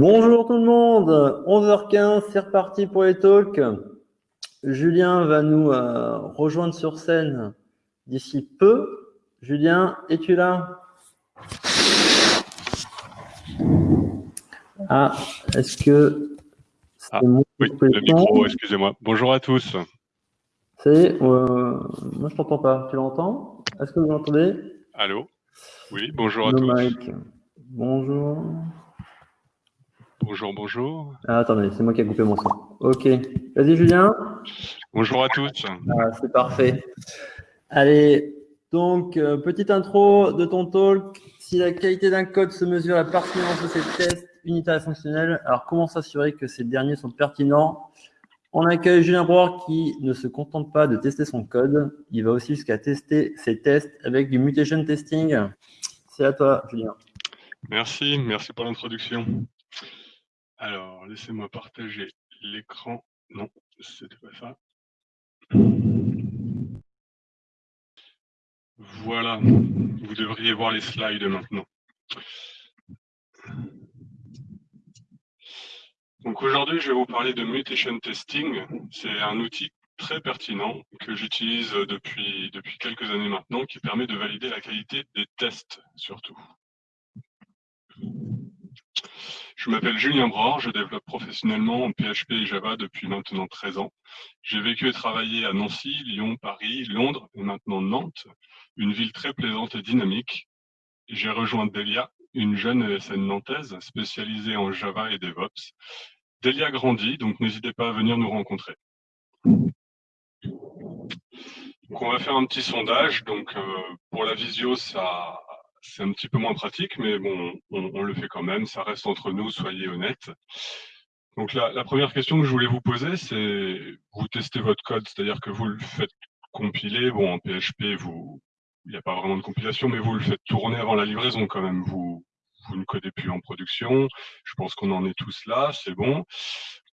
Bonjour tout le monde, 11h15, c'est reparti pour les talks. Julien va nous euh, rejoindre sur scène d'ici peu. Julien, es-tu là? Ah, est-ce que ah, Oui, le micro, excusez-moi. Bonjour à tous. Ça y est, euh, moi je t'entends pas. Tu l'entends? Est-ce que vous l'entendez Allô? Oui, bonjour à tous. Mike. Bonjour. Bonjour, bonjour. Ah, attendez, c'est moi qui ai coupé mon son. Ok. Vas-y, Julien. Bonjour à tous. Ah, c'est parfait. Allez, donc, euh, petite intro de ton talk. Si la qualité d'un code se mesure à la pertinence de ses tests unitaires et fonctionnels, alors comment s'assurer que ces derniers sont pertinents? On accueille Julien Broer qui ne se contente pas de tester son code, il va aussi jusqu'à tester ses tests avec du mutation testing. C'est à toi, Julien. Merci, merci pour l'introduction. Alors, laissez-moi partager l'écran. Non, c'était pas ça. Voilà, vous devriez voir les slides maintenant. Donc aujourd'hui, je vais vous parler de mutation testing. C'est un outil très pertinent que j'utilise depuis, depuis quelques années maintenant qui permet de valider la qualité des tests surtout. Je m'appelle Julien Bror, je développe professionnellement en PHP et Java depuis maintenant 13 ans. J'ai vécu et travaillé à Nancy, Lyon, Paris, Londres et maintenant Nantes, une ville très plaisante et dynamique. J'ai rejoint Delia, une jeune ESN nantaise spécialisée en Java et DevOps. Delia grandit, donc n'hésitez pas à venir nous rencontrer. Donc on va faire un petit sondage. Donc euh, pour la visio, ça c'est un petit peu moins pratique, mais bon, on, le fait quand même. Ça reste entre nous, soyez honnêtes. Donc la, première question que je voulais vous poser, c'est vous testez votre code, c'est-à-dire que vous le faites compiler. Bon, en PHP, il n'y a pas vraiment de compilation, mais vous le faites tourner avant la livraison quand même. Vous, vous ne codez plus en production. Je pense qu'on en est tous là, c'est bon.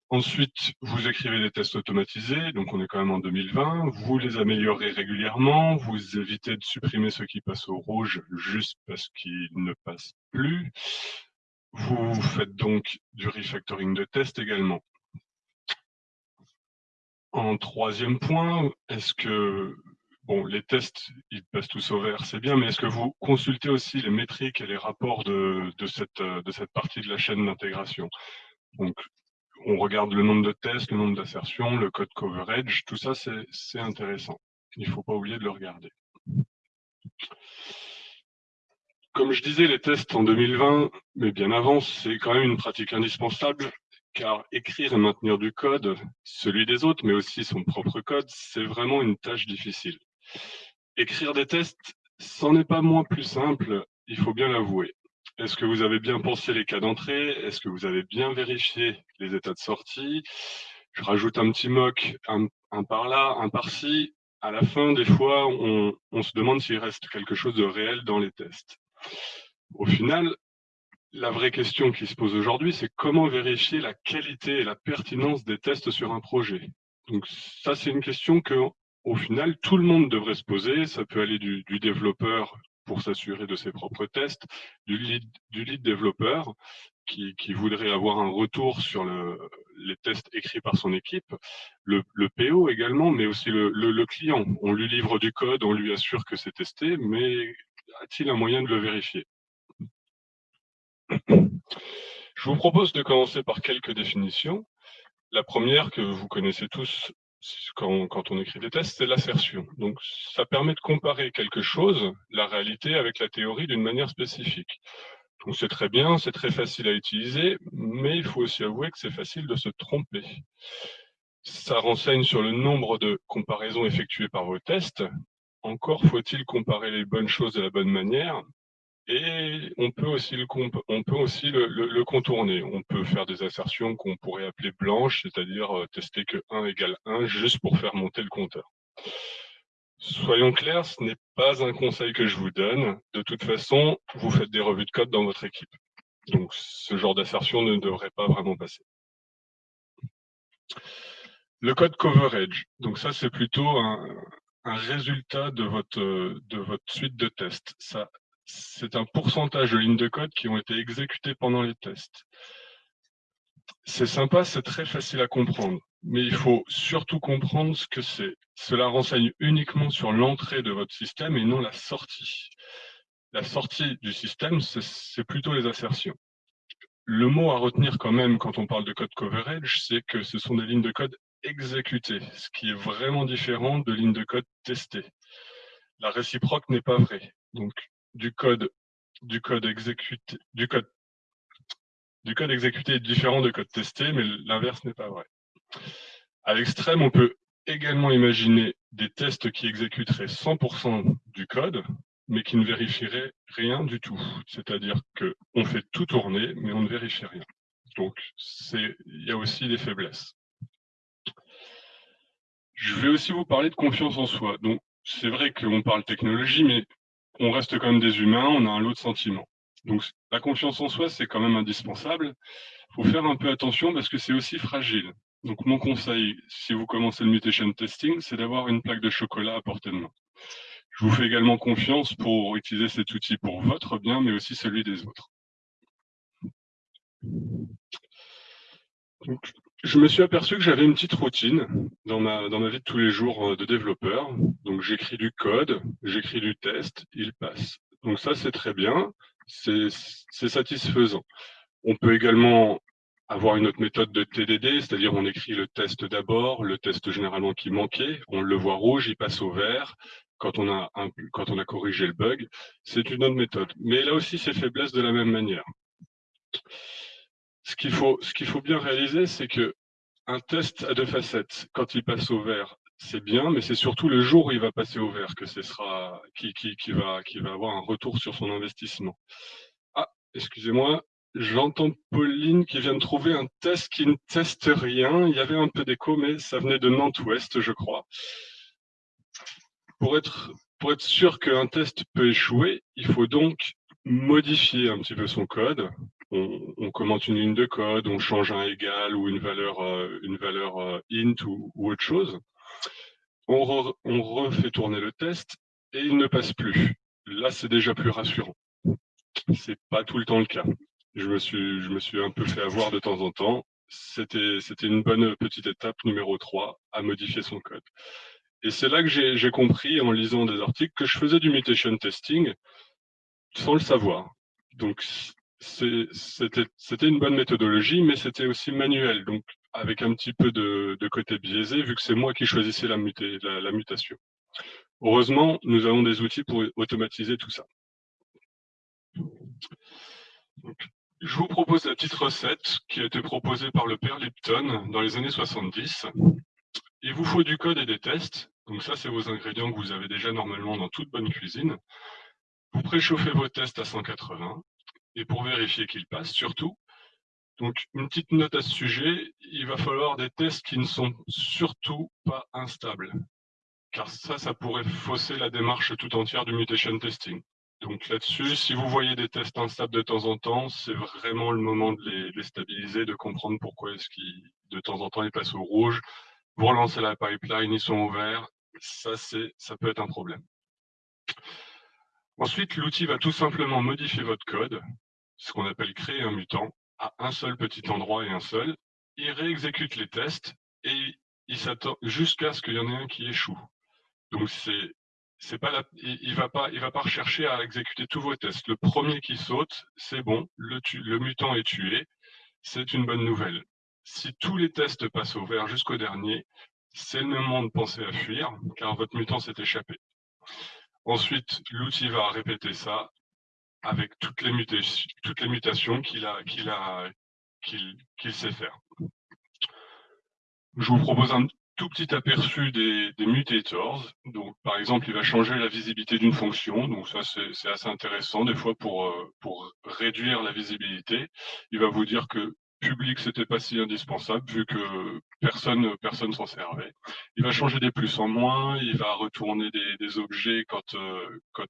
Ensuite, vous écrivez des tests automatisés, donc on est quand même en 2020. Vous les améliorez régulièrement, vous évitez de supprimer ceux qui passent au rouge juste parce qu'ils ne passent plus. Vous faites donc du refactoring de tests également. En troisième point, est-ce que, bon, les tests, ils passent tous au vert, c'est bien, mais est-ce que vous consultez aussi les métriques et les rapports de, cette, partie de la chaîne d'intégration? On regarde le nombre de tests, le nombre d'assertions, le code coverage, tout ça c'est intéressant. Il ne faut pas oublier de le regarder. Comme je disais, les tests en 2020, mais bien avant, c'est quand même une pratique indispensable, car écrire et maintenir du code, celui des autres, mais aussi son propre code, c'est vraiment une tâche difficile. Écrire des tests, c'en est pas moins plus simple, il faut bien l'avouer. Est-ce que vous avez bien pensé les cas d'entrée? Est-ce que vous avez bien vérifié les états de sortie? Je rajoute un petit mock, un, par là, un par-ci. À la fin, des fois, on, se demande s'il reste quelque chose de réel dans les tests. Au final, la vraie question qui se pose aujourd'hui, c'est comment vérifier la qualité et la pertinence des tests sur un projet? Donc ça, c'est une question que, au final, tout le monde devrait se poser. Ça peut aller du développeur pour s'assurer de ses propres tests, du lead, développeur qui, voudrait avoir un retour sur le, les tests écrits par son équipe, le, PO également, mais aussi le, client. On lui livre du code, on lui assure que c'est testé, mais a-t-il un moyen de le vérifier? Je vous propose de commencer par quelques définitions. La première que vous connaissez tous quand, on écrit des tests, c'est l'assertion. Donc, ça permet de comparer quelque chose, la réalité, avec la théorie d'une manière spécifique. Donc, c'est très bien, c'est très facile à utiliser, mais il faut aussi avouer que c'est facile de se tromper. Ça renseigne sur le nombre de comparaisons effectuées par vos tests. Encore faut-il comparer les bonnes choses de la bonne manière, et on peut aussi le, contourner. On peut faire des assertions qu'on pourrait appeler blanches, c'est-à-dire euh, tester que 1 égale 1 juste pour faire monter le compteur. Soyons clairs, ce n'est pas un conseil que je vous donne. De toute façon, vous faites des revues de code dans votre équipe. Donc, ce genre d'assertion ne devrait pas vraiment passer. Le code coverage. Donc ça, c'est plutôt un, un, résultat de votre, de votre suite de tests. Ça c'est un pourcentage de lignes de code qui ont été exécutées pendant les tests. c'est sympa, c'est très facile à comprendre, mais il faut surtout comprendre ce que c'est. Cela renseigne uniquement sur l'entrée de votre système et non la sortie. La sortie du système, c'est plutôt les assertions. Le mot à retenir quand même quand on parle de code coverage, c'est que ce sont des lignes de code exécutées, ce qui est vraiment différent de lignes de code testées. La réciproque n'est pas vraie. Donc, du code, exécuté est différent de code testé, mais l'inverse n'est pas vrai. À l'extrême, on peut également imaginer des tests qui exécuteraient 100% du code, mais qui ne vérifieraient rien du tout. C'est-à-dire qu'on fait tout tourner, mais on ne vérifie rien. Donc, il y a aussi des faiblesses. Je vais aussi vous parler de confiance en soi. Donc, c'est vrai qu'on parle technologie, mais on reste quand même des humains, on a un lot de sentiments. Donc, la confiance en soi, c'est quand même indispensable. Il faut faire un peu attention parce que c'est aussi fragile. Donc, mon conseil, si vous commencez le mutation testing, c'est d'avoir une plaque de chocolat à portée de main. Je vous fais également confiance pour utiliser cet outil pour votre bien, mais aussi celui des autres. Je me suis aperçu que j'avais une petite routine dans ma, dans ma vie de tous les jours euh, de développeur. Donc, j'écris du code, j'écris du test, il passe. Donc ça, c'est très bien c'est satisfaisant. On peut également avoir une autre méthode de TDD, c'est-à-dire on écrit le test d'abord, le test généralement qui manquait, on le voit rouge, il passe au vert, quand on a, quand on a corrigé le bug, c'est une autre méthode. Mais là aussi, c'est faiblesse de la même manière. Ce qu'il faut, faut bien réaliser, c'est que un test à deux facettes, quand il passe au vert, c'est bien, mais c'est surtout le jour où il va passer au vert que ce sera qui, qui, qui, va, qui va avoir un retour sur son investissement. Ah, excusez-moi, j'entends Pauline qui vient de trouver un test qui ne teste rien. Il y avait un peu d'écho, mais ça venait de Nantes-Ouest, je crois. Pour être, pour être sûr qu'un test peut échouer, il faut donc modifier un petit peu son code. On, commente une ligne de code, on change un égal ou une valeur, euh, une valeur euh, int ou, ou autre chose on, refait tourner le test et il ne passe plus. Là, c'est déjà plus rassurant. C'est pas tout le temps le cas. Je me suis, je me suis un peu fait avoir de temps en temps. C'était, c'était une bonne petite étape numéro 3 à modifier son code. Et c'est là que j'ai compris en lisant des articles que je faisais du mutation testing sans le savoir. Donc, c'était une bonne méthodologie, mais c'était aussi manuel. Donc, avec un petit peu de, côté biaisé, vu que c'est moi qui choisissais la, mutation. Heureusement, nous avons des outils pour automatiser tout ça. je vous propose la petite recette qui a été proposée par le père Lipton dans les années 70. Il vous faut du code et des tests. Donc ça, c'est vos ingrédients que vous avez déjà normalement dans toute bonne cuisine. Vous préchauffez vos tests à 180. Et pour vérifier qu'ils passent, surtout, donc, une petite note à ce sujet, il va falloir des tests qui ne sont surtout pas instables. Car ça, ça pourrait fausser la démarche tout entière du mutation testing. Donc là-dessus, si vous voyez des tests instables de temps en temps, c'est vraiment le moment de les, stabiliser, de comprendre pourquoi est-ce qu'ils, de temps en temps, ils passent au rouge. Vous relancez la pipeline, ils sont au vert. Ça, ça peut être un problème. Ensuite, l'outil va tout simplement modifier votre code, ce qu'on appelle créer un mutant, à un seul petit endroit et un seul, il réexécute les tests et il s'attend jusqu'à ce qu'il y en ait un qui échoue. Donc c'est c'est pas la, il, va pas il va pas rechercher à exécuter tous vos tests. Le premier qui saute, c'est bon, le, le mutant est tué, c'est une bonne nouvelle. Si tous les tests passent au vert jusqu'au dernier, c'est le moment de penser à fuir, car votre mutant s'est échappé. Ensuite, l'outil va répéter ça avec toutes les, mutations, toutes les mutations qu'il a, qu'il qu'il sait faire. Je vous propose un tout petit aperçu des, mutators. Donc, par exemple, il va changer la visibilité d'une fonction. Donc, ça, c'est assez intéressant. Des fois, pour, euh, pour réduire la visibilité, il va vous dire que public, c'était pas si indispensable vu que personne personne s'en servait. Il va changer des plus en moins. Il va retourner des, des objets quand, euh, quand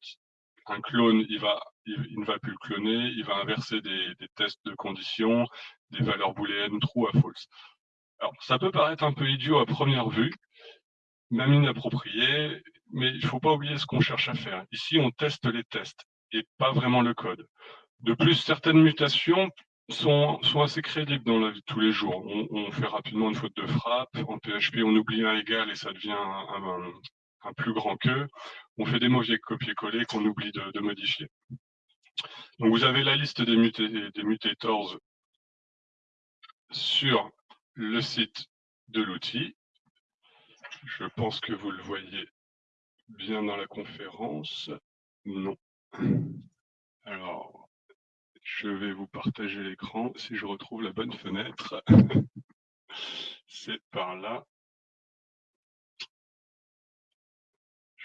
un clone, il, va, il, ne va plus le cloner, il va inverser des, tests de conditions, des valeurs booléennes true à false. Alors, ça peut paraître un peu idiot à première vue, même inapproprié, mais il ne faut pas oublier ce qu'on cherche à faire. Ici, on teste les tests et pas vraiment le code. De plus, certaines mutations sont, sont assez crédibles dans la vie de tous les jours. On, fait rapidement une faute de frappe. En PHP, on oublie un égal et ça devient un, plus grand que. On fait des mauvais copier-coller qu'on oublie de, modifier. Donc vous avez la liste des, des mutators sur le site de l'outil. Je pense que vous le voyez bien dans la conférence. Non. Alors, je vais vous partager l'écran si je retrouve la bonne fenêtre. C'est par là.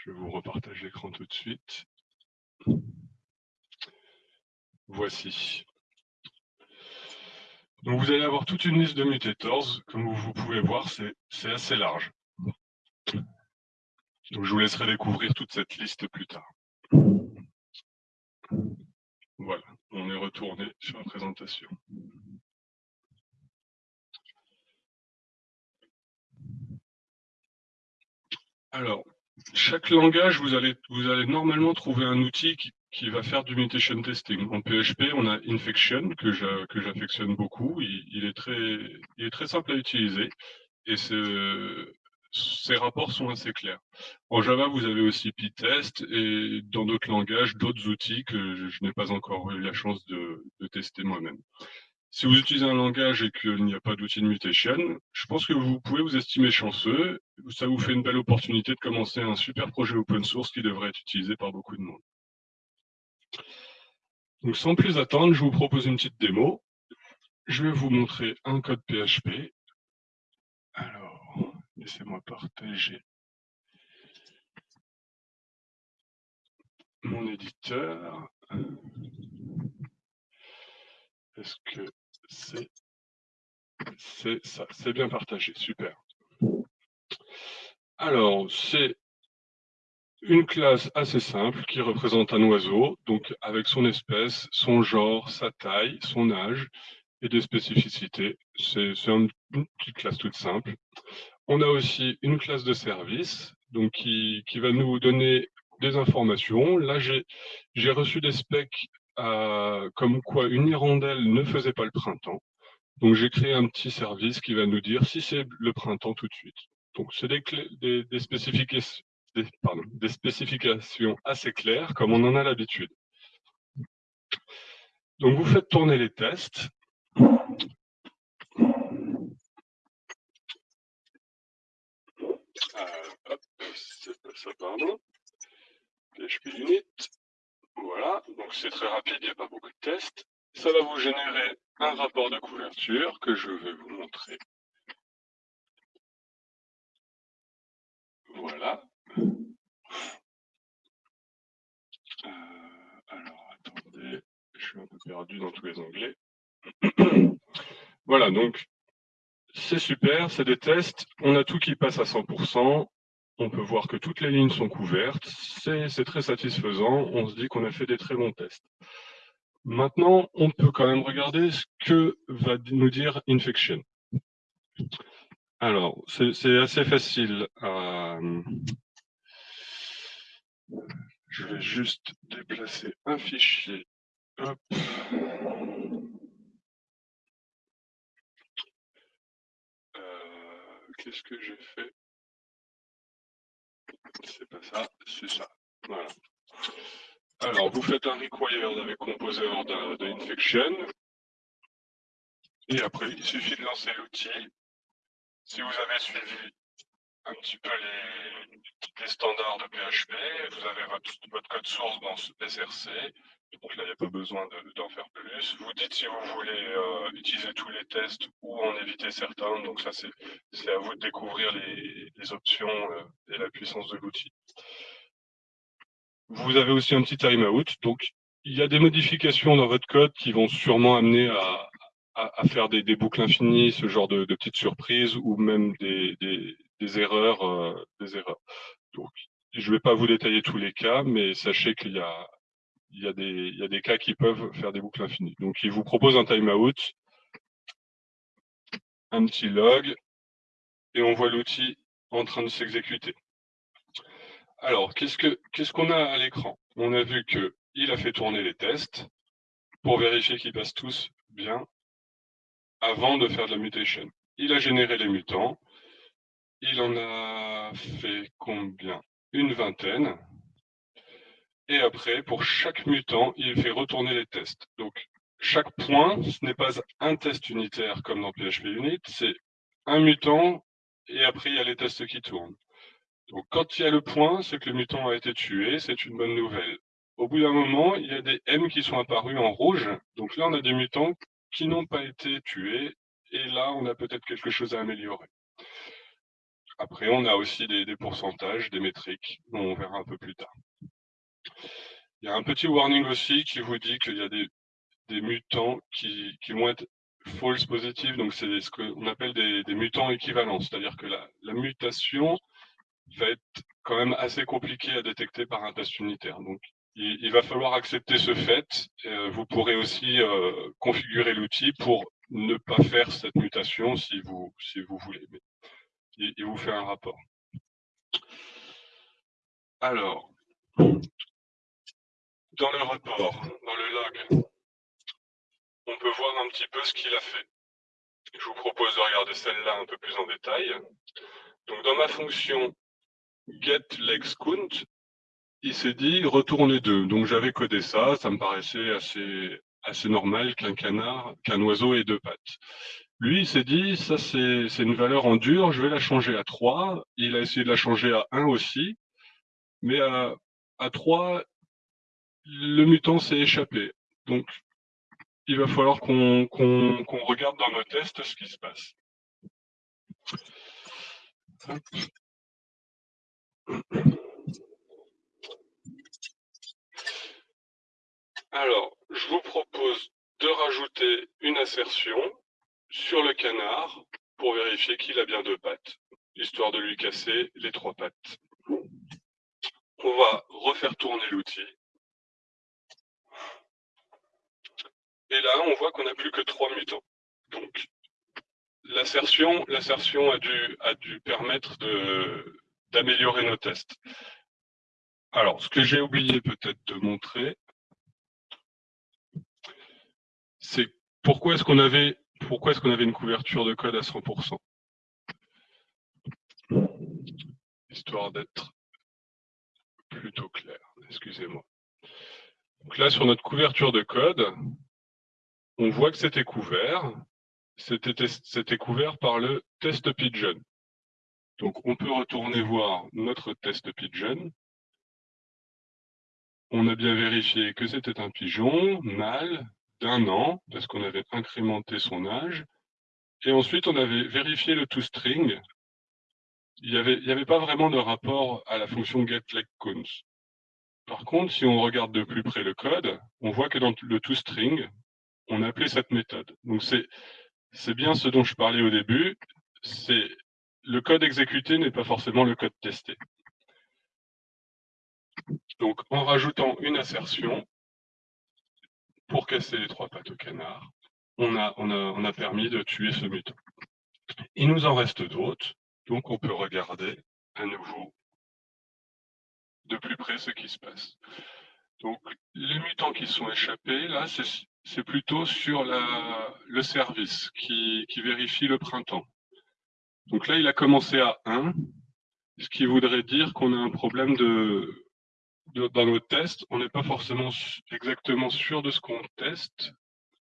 Je vous repartage l'écran tout de suite. Voici. Vous allez avoir toute une liste de mutators. Comme vous pouvez voir, c'est assez large. Je vous laisserai découvrir toute cette liste plus tard. Voilà, on est retourné sur la présentation. Alors, chaque langage, vous allez, vous allez normalement trouver un outil qui, va faire du mutation testing. En PHP, on a Infection, que j'affectionne beaucoup. Il, est très, il est très simple à utiliser. Et ces rapports sont assez clairs. En Java, vous avez aussi PyTest et dans d'autres langages, d'autres outils que je, n'ai pas encore eu la chance de, tester moi-même. Si vous utilisez un langage et qu'il n'y a pas d'outil de mutation, je pense que vous pouvez vous estimer chanceux. Ça vous fait une belle opportunité de commencer un super projet open source qui devrait être utilisé par beaucoup de monde. Donc sans plus attendre, je vous propose une petite démo. Je vais vous montrer un code PHP. Alors, laissez-moi partager mon éditeur. Est-ce que c'est ça C'est bien partagé, super. Alors, c'est une classe assez simple qui représente un oiseau, donc avec son espèce, son genre, sa taille, son âge et des spécificités. C'est une petite classe toute simple. On a aussi une classe de service donc qui, qui va nous donner des informations. Là, j'ai reçu des specs comme quoi une hirondelle ne faisait pas le printemps. Donc, j'ai créé un petit service qui va nous dire si c'est le printemps tout de suite. Donc, c'est des, spécifications, assez claires, comme on en a l'habitude. Donc, vous faites tourner les tests. Euh, hop, ça, pardon. PHP Unit. Voilà, donc c'est très rapide, il n'y a pas beaucoup de tests. Ça va vous générer un rapport de couverture que je vais vous montrer. Voilà. Euh, alors, attendez, je suis un peu perdu dans tous les onglets. voilà, donc c'est super, c'est des tests. On a tout qui passe à 100% on peut voir que toutes les lignes sont couvertes, c'est très satisfaisant, on se dit qu'on a fait des très bons tests. Maintenant, on peut quand même regarder ce que va nous dire Infection. Alors, c'est assez facile. Je vais juste déplacer un fichier. Euh, qu'est-ce que j'ai fait? C'est pas ça, c'est ça. Alors, vous faites un required avec composer de, infection. Et après, il suffit de lancer l'outil. Si vous avez suivi un petit peu les, standards de PHP, vous avez votre, code source dans ce SRC. Donc là, il n'y a pas besoin d'en faire plus. Vous dites si vous voulez euh, utiliser tous les tests ou en éviter certains. Donc ça, c'est à vous de découvrir les, options euh, et la puissance de l'outil. Vous avez aussi un petit timeout. Donc, il y a des modifications dans votre code qui vont sûrement amener à, faire des, boucles infinies, ce genre de, petites surprises ou même des, erreurs. Euh, des erreurs. Donc, je ne vais pas vous détailler tous les cas, mais sachez qu'il y a il y, a des, il y a des cas qui peuvent faire des boucles infinies. Donc, il vous propose un timeout, un petit log, et on voit l'outil en train de s'exécuter. Alors, qu'est-ce qu'on a à l'écran? On a vu qu'il a fait tourner les tests pour vérifier qu'ils passent tous bien avant de faire de la mutation. Il a généré les mutants. Il en a fait combien? Une vingtaine. Et après, pour chaque mutant, il fait retourner les tests. Donc, chaque point, ce n'est pas un test unitaire comme dans PHP Unit, c'est un mutant et après, il y a les tests qui tournent. Donc, quand il y a le point, c'est que le mutant a été tué, c'est une bonne nouvelle. Au bout d'un moment, il y a des M qui sont apparus en rouge. Donc là, on a des mutants qui n'ont pas été tués. Et là, on a peut-être quelque chose à améliorer. Après, on a aussi des, pourcentages, des métriques, dont on verra un peu plus tard. Il y a un petit warning aussi qui vous dit qu'il y a des, mutants qui, vont être false positive, donc c'est ce qu'on appelle des, mutants équivalents, c'est-à-dire que la, mutation va être quand même assez compliquée à détecter par un test unitaire. Donc, il, va falloir accepter ce fait. Euh, vous pourrez aussi euh, configurer l'outil pour ne pas faire cette mutation si vous, si vous voulez. Il, vous fait un rapport. Alors, dans le rapport, dans le log, on peut voir un petit peu ce qu'il a fait. Je vous propose de regarder celle-là un peu plus en détail. Donc, dans ma fonction getLegsCount, il s'est dit retourner deux. Donc, j'avais codé ça, ça me paraissait assez, assez normal qu'un canard, qu'un oiseau ait deux pattes. Lui, il s'est dit, ça c'est une valeur en dur, je vais la changer à 3. Il a essayé de la changer à 1 aussi, mais à, à 3, le mutant s'est échappé. Donc, il va falloir qu'on regarde dans nos tests ce qui se passe. Alors, je vous propose de rajouter une assertion sur le canard pour vérifier qu'il a bien deux pattes, histoire de lui casser les trois pattes. On va refaire tourner l'outil. Et là, on voit qu'on n'a plus que trois mutants. Donc, l'assertion a dû, a dû permettre d'améliorer nos tests. Alors, ce que j'ai oublié peut-être de montrer, c'est pourquoi est-ce qu'on avait pourquoi est-ce qu'on avait une couverture de code à 100% Histoire d'être plutôt clair, excusez-moi. Donc là, sur notre couverture de code, on voit que c'était couvert. C'était couvert par le test pigeon. Donc on peut retourner voir notre test pigeon. On a bien vérifié que c'était un pigeon, mâle, d'un an, parce qu'on avait incrémenté son âge. Et ensuite, on avait vérifié le toString. Il n'y avait, avait pas vraiment de rapport à la fonction getLegCounts. Par contre, si on regarde de plus près le code, on voit que dans le toString, on appelait cette méthode. Donc c'est c'est bien ce dont je parlais au début, c'est le code exécuté n'est pas forcément le code testé. Donc en rajoutant une assertion, pour casser les trois pattes au canard, on a, permis de tuer ce mutant. Il nous en reste d'autres, donc on peut regarder à nouveau de plus près ce qui se passe. Donc, les mutants qui sont échappés, là, c'est plutôt sur le service qui, qui, vérifie le printemps. Donc là, il a commencé à 1, ce qui voudrait dire qu'on a un problème de, dans nos tests, on n'est pas forcément exactement sûr de ce qu'on teste.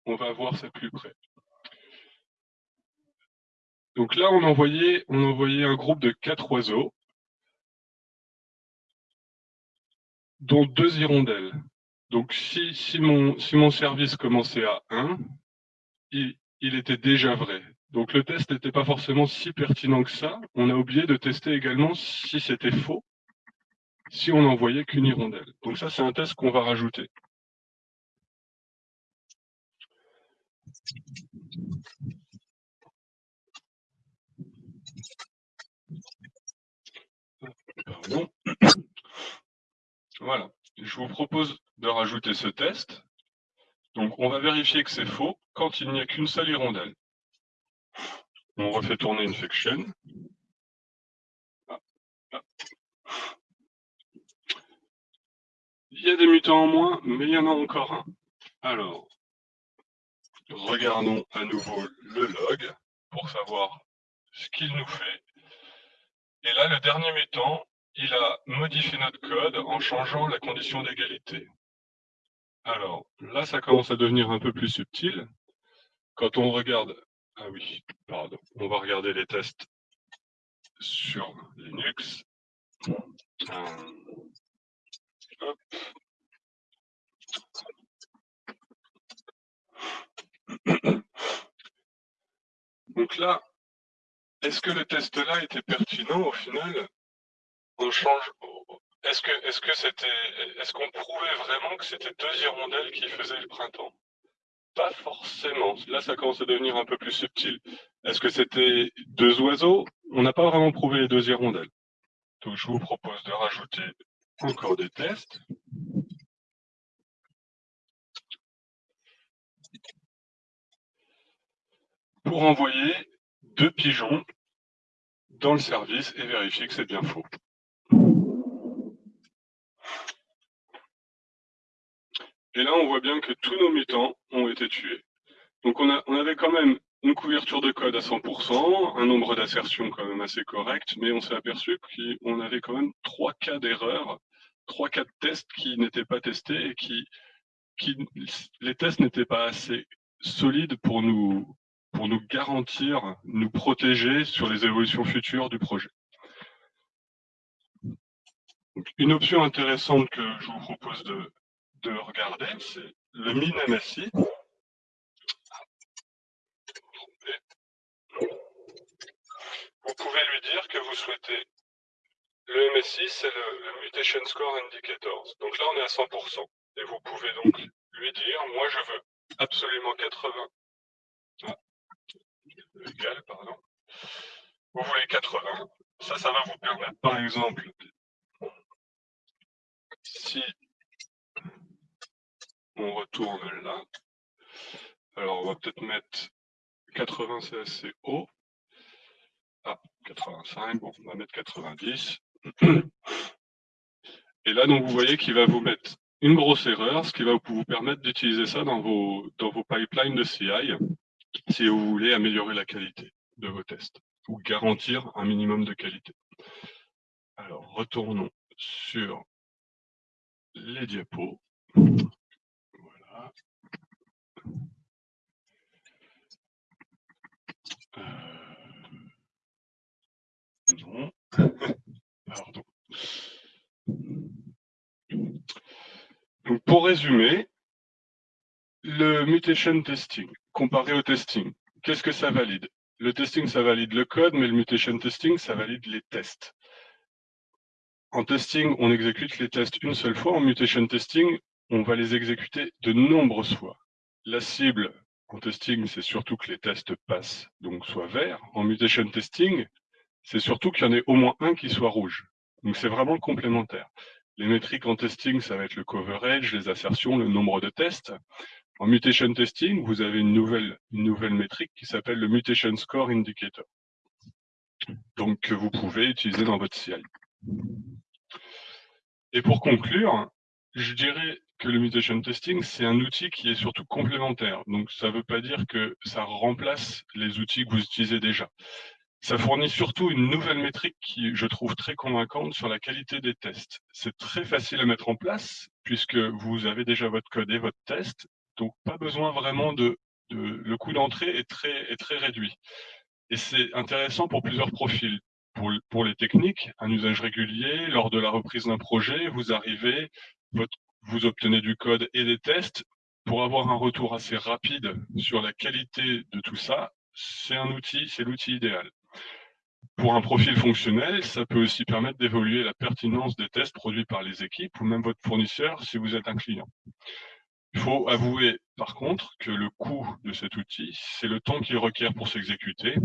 On va voir ça plus près. Donc là, on envoyait, un groupe de quatre oiseaux, dont deux hirondelles. Donc si, mon, service commençait à 1, il, il était déjà vrai. Donc le test n'était pas forcément si pertinent que ça. On a oublié de tester également si c'était faux si on n'envoyait qu'une hirondelle. Donc ça, c'est un test qu'on va rajouter. Voilà, je vous propose de rajouter ce test. Donc on va vérifier que c'est faux quand il n'y a qu'une seule hirondelle. On refait tourner une fiction. Il y a des mutants en moins, mais il y en a encore un. Alors, regardons à nouveau le log pour savoir ce qu'il nous fait. Et là, le dernier mutant, il a modifié notre code en changeant la condition d'égalité. Alors, là, ça commence à devenir un peu plus subtil. Quand on regarde... Ah oui, pardon. On va regarder les tests sur Linux. Euh, Donc là, est-ce que le test-là était pertinent au final On change. Est-ce que est-ce que c'était est-ce qu'on prouvait vraiment que c'était deux hirondelles qui faisaient le printemps? Pas forcément. Là, ça commence à devenir un peu plus subtil. Est-ce que c'était deux oiseaux? On n'a pas vraiment prouvé les deux hirondelles. Donc, je vous propose de rajouter encore des tests. Pour envoyer deux pigeons dans le service et vérifier que c'est bien faux. Et là, on voit bien que tous nos mutants ont été tués. Donc on, avait quand même une couverture de code à 100%, un nombre d'assertions quand même assez correct, mais on s'est aperçu qu'on avait quand même trois cas d'erreur, trois de tests qui n'étaient pas testés et qui, qui les tests n'étaient pas assez solides pour nous, pour nous garantir, nous protéger sur les évolutions futures du projet. une option intéressante que je vous propose de, de regarder, c'est le min-MSI. Vous pouvez lui dire que vous souhaitez le MSI, c'est le, Mutation Score Indicators. Donc là, on est à 100%. Et vous pouvez donc lui dire, moi, je veux absolument 80. Ah. Vous voulez 80. Ça, ça va vous permettre, par exemple, si on retourne là. Alors, on va peut-être mettre 80, c'est assez haut. Ah, 85, bon, on va mettre 90. Et là, donc, vous voyez qu'il va vous mettre une grosse erreur, ce qui va vous permettre d'utiliser ça dans vos, dans vos pipelines de CI, si vous voulez améliorer la qualité de vos tests, ou garantir un minimum de qualité. Alors, retournons sur les diapos. Non. Pardon. Donc, pour résumer, le mutation testing, comparé au testing, qu'est-ce que ça valide? Le testing, ça valide le code, mais le mutation testing, ça valide les tests. En testing, on exécute les tests une seule fois. En mutation testing, on va les exécuter de nombreuses fois. La cible en testing, c'est surtout que les tests passent, donc soit vert. En mutation testing, c'est surtout qu'il y en ait au moins un qui soit rouge. Donc c'est vraiment complémentaire. Les métriques en testing, ça va être le coverage, les assertions, le nombre de tests. En mutation testing, vous avez une nouvelle, métrique qui s'appelle le Mutation Score Indicator. Donc que vous pouvez utiliser dans votre CI. Et pour conclure, je dirais que le mutation testing, c'est un outil qui est surtout complémentaire. Donc, ça ne veut pas dire que ça remplace les outils que vous utilisez déjà. Ça fournit surtout une nouvelle métrique qui, je trouve, très convaincante sur la qualité des tests. C'est très facile à mettre en place puisque vous avez déjà votre code et votre test. Donc, pas besoin vraiment de... le coût d'entrée est très, est très réduit. Et c'est intéressant pour plusieurs profils. Pour, pour les techniques, un usage régulier, lors de la reprise d'un projet, vous arrivez, vous obtenez du code et des tests. Pour avoir un retour assez rapide sur la qualité de tout ça, c'est un outil, c'est l'outil idéal. Pour un profil fonctionnel, ça peut aussi permettre d'évoluer la pertinence des tests produits par les équipes ou même votre fournisseur si vous êtes un client. Il faut avouer par contre que le coût de cet outil, c'est le temps qu'il requiert pour s'exécuter.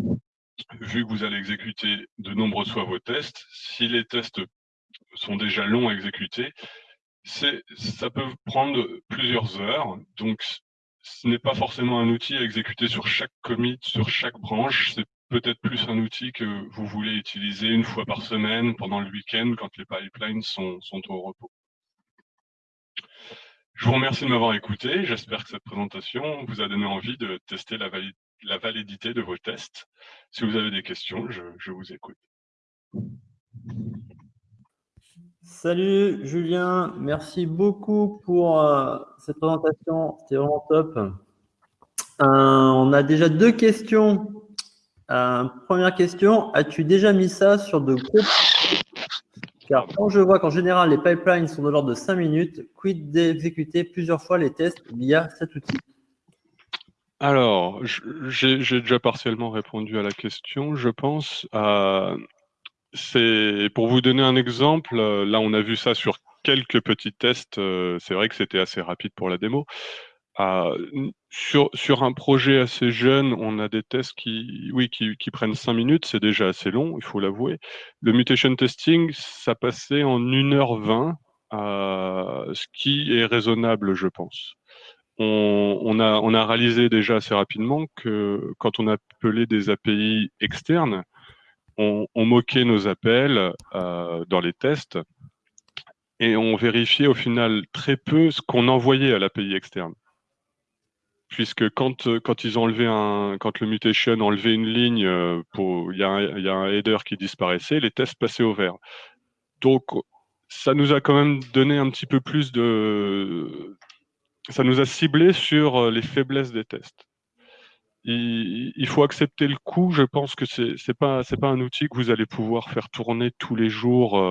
Vu que vous allez exécuter de nombreuses fois vos tests, si les tests sont déjà longs à exécuter, ça peut prendre plusieurs heures. Donc, ce n'est pas forcément un outil à exécuter sur chaque commit, sur chaque branche. Peut-être plus un outil que vous voulez utiliser une fois par semaine pendant le week-end quand les pipelines sont, au repos. Je vous remercie de m'avoir écouté. J'espère que cette présentation vous a donné envie de tester la, validité de vos tests. Si vous avez des questions, je, vous écoute. Salut Julien, merci beaucoup pour euh, cette présentation, c'était vraiment top. Euh, on a déjà deux questions. Euh, première question, as-tu déjà mis ça sur de gros car quand je vois qu'en général, les pipelines sont de l'ordre de 5 minutes, quid d'exécuter plusieurs fois les tests via cet outil? Alors, j'ai déjà partiellement répondu à la question, je pense. Euh, c'est Pour vous donner un exemple, euh, là, on a vu ça sur quelques petits tests. C'est vrai que c'était assez rapide pour la démo. Sur, sur un projet assez jeune, on a des tests qui, oui, qui, prennent 5 minutes, c'est déjà assez long, il faut l'avouer. Le mutation testing, ça passait en 1h20, euh, ce qui est raisonnable, je pense. On, a, réalisé déjà assez rapidement que quand on appelait des API externes, on, on moquait nos appels euh, dans les tests et on vérifiait au final très peu ce qu'on envoyait à l'API externe puisque quand, euh, quand ils ont enlevé un, quand le mutation enlevé une ligne, euh, il y, a un, y a un header qui disparaissait, les tests passaient au vert. Donc, ça nous a quand même donné un petit peu plus de, ça nous a ciblé sur euh, les faiblesses des tests. Il, faut accepter le coup. Je pense que c'est c'est pas pas un outil que vous allez pouvoir faire tourner tous les jours.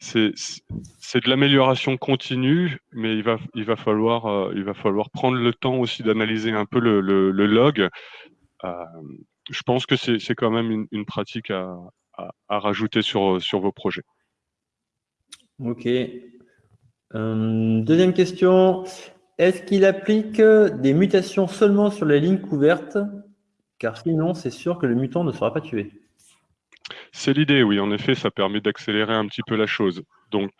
C'est de l'amélioration continue, mais il va, il, va falloir, euh, il va falloir prendre le temps aussi d'analyser un peu le, log. Euh, je pense que c'est quand même une, pratique à, rajouter sur, sur vos projets. Ok. Euh, deuxième question. Est-ce qu'il applique des mutations seulement sur les lignes couvertes? Car sinon, c'est sûr que le mutant ne sera pas tué. C'est l'idée, oui. En effet, ça permet d'accélérer un petit peu la chose. Donc,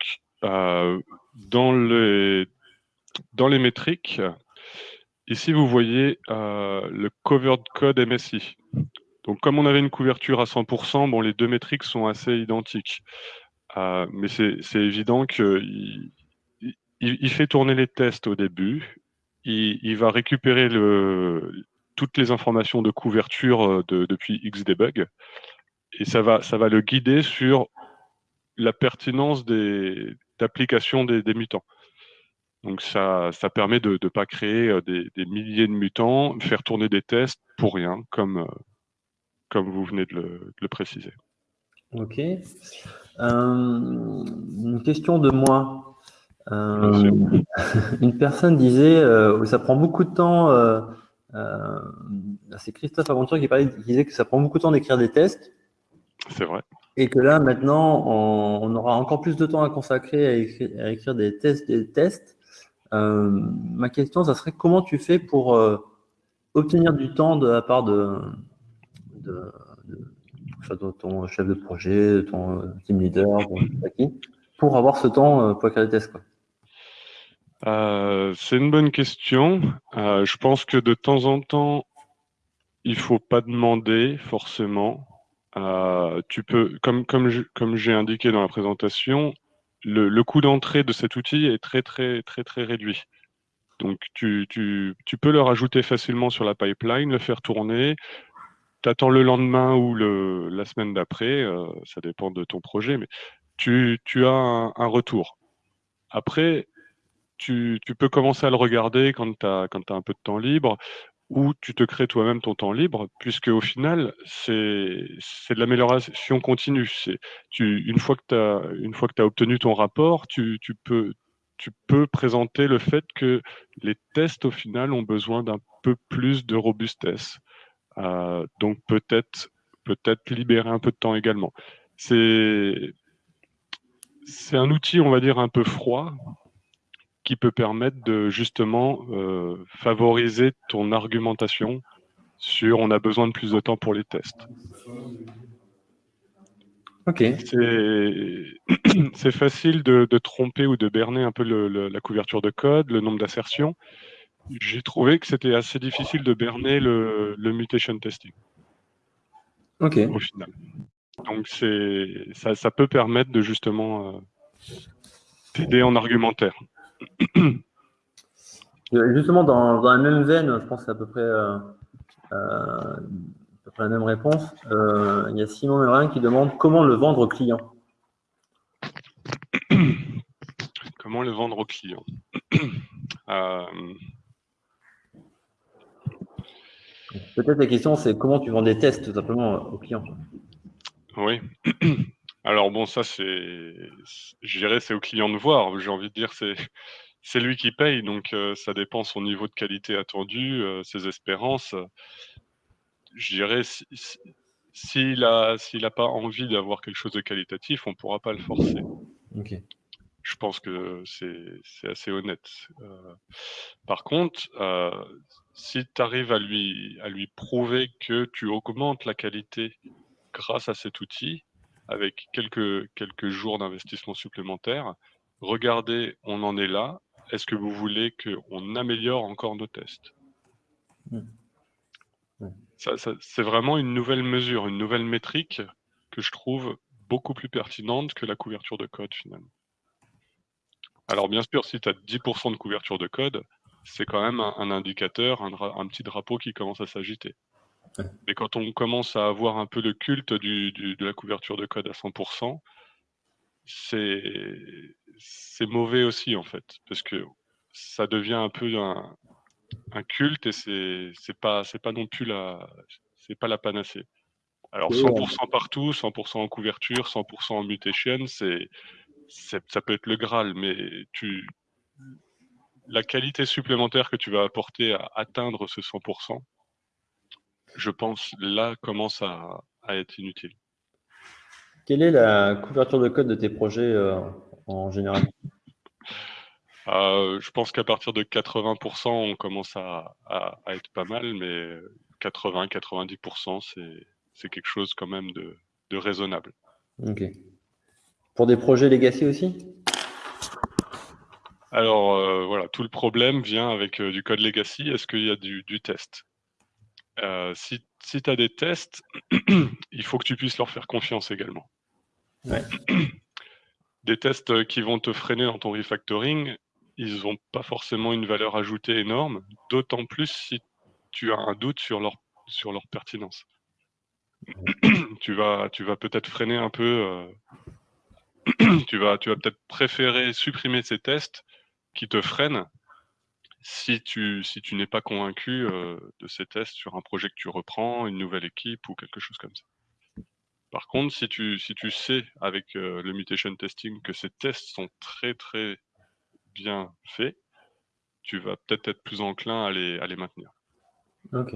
euh, dans, les, dans les métriques, ici, vous voyez euh, le covered code MSI. Donc, comme on avait une couverture à 100%, bon, les deux métriques sont assez identiques. Euh, mais c'est évident qu'il il, fait tourner les tests au début. Il, va récupérer toutes les informations de couverture de, depuis Xdebug et ça va, ça va le guider sur la pertinence des d'application des, des, mutants. Donc ça, ça permet de ne pas créer euh, des, des, milliers de mutants, faire tourner des tests pour rien, comme, euh, comme vous venez de le, de le préciser. Ok. Euh, une question de moi. Euh, une personne disait euh, ça prend beaucoup de temps. C'est Christophe Aventure qui, parlait, qui disait que ça prend beaucoup de temps d'écrire des tests. C'est vrai. Et que là, maintenant, on, aura encore plus de temps à consacrer à écrire, des tests. Des tests. Euh, ma question, ça serait comment tu fais pour euh, obtenir du temps de la part de, de, ton chef de projet, ton team leader, pour avoir ce temps euh, pour écrire des tests quoi? C'est une bonne question. je pense que de temps en temps, il faut pas demander forcément. Euh, tu peux, comme, comme j'ai indiqué dans la présentation, le, coût d'entrée de cet outil est très, très, très, très réduit. Donc, tu, tu, peux le rajouter facilement sur la pipeline, le faire tourner. Tu attends le lendemain ou le, la semaine d'après, euh, ça dépend de ton projet, mais tu, tu as un, retour. Après, tu, peux commencer à le regarder quand tu as, un peu de temps libre où tu te crées toi-même ton temps libre, puisque au final, c'est de l'amélioration continue. Tu, une fois que tu as, obtenu ton rapport, tu, tu, peux, tu peux présenter le fait que les tests, au final, ont besoin d'un peu plus de robustesse. Euh, donc peut-être peut-être libérer un peu de temps également. C'est un outil, on va dire, un peu froid, qui peut permettre de justement euh, favoriser ton argumentation sur on a besoin de plus de temps pour les tests. Ok. C'est facile de, tromper ou de berner un peu la couverture de code, le nombre d'assertions. J'ai trouvé que c'était assez difficile de berner le, mutation testing. Ok. Au final. Donc ça, ça peut permettre de justement euh, t'aider en argumentaire. Justement, dans, la même veine, je pense que c'est à peu près, euh, euh, la même réponse. Euh, il y a Simon Merin qui demande comment le vendre au client. Comment le vendre au client Peut-être la question, c'est comment tu vends des tests tout simplement au client. Oui. Alors bon, ça c'est, je dirais, c'est au client de voir. J'ai envie de dire, c'est c'est lui qui paye, donc euh, ça dépend son niveau de qualité attendu, euh, ses espérances. Je dirais, s'il n'a pas envie d'avoir quelque chose de qualitatif, on ne pourra pas le forcer. Je pense que c'est assez honnête. Euh, par contre, si tu arrives à lui, à lui prouver que tu augmentes la qualité grâce à cet outil, avec quelques, quelques jours d'investissement supplémentaire, regardez, on en est là, est-ce que vous voulez qu'on améliore encore nos tests? Mmh. C'est vraiment une nouvelle mesure, une nouvelle métrique que je trouve beaucoup plus pertinente que la couverture de code finalement. Alors bien sûr, si tu as 10% de couverture de code, c'est quand même un, indicateur, un, petit drapeau qui commence à s'agiter. Mais quand on commence à avoir un peu le culte de la couverture de code à 100%, c'est mauvais aussi en fait, parce que ça devient un peu un, culte et c'est pas pas non plus la c'est pas la panacée. Alors 100% partout, 100% en couverture, 100% en mutation, c'est ça peut être le Graal, mais tu la qualité supplémentaire que tu vas apporter à atteindre ce 100%, je pense là commence à être inutile. Quelle est la couverture de code de tes projets euh, en général? Euh, Je pense qu'à partir de 80%, on commence à, être pas mal, mais 80-90%, c'est quelque chose quand même de, raisonnable. Ok. Pour des projets legacy aussi? Alors euh, voilà, tout le problème vient avec du code legacy. Est-ce qu'il y a du, test? Si, si tu as des tests, il faut que tu puisses leur faire confiance également. Des tests qui vont te freiner dans ton refactoring, ils n'ont pas forcément une valeur ajoutée énorme, d'autant plus si tu as un doute sur leur, sur leur pertinence. tu vas, tu vas peut-être freiner un peu, euh, tu vas, tu vas peut-être préférer supprimer ces tests qui te freinent si tu, si tu n'es pas convaincu euh, de ces tests sur un projet que tu reprends, une nouvelle équipe ou quelque chose comme ça. Par contre, si tu, si tu sais avec euh, le mutation testing que ces tests sont très très bien faits, tu vas peut-être être plus enclin à les, à les maintenir. Ok.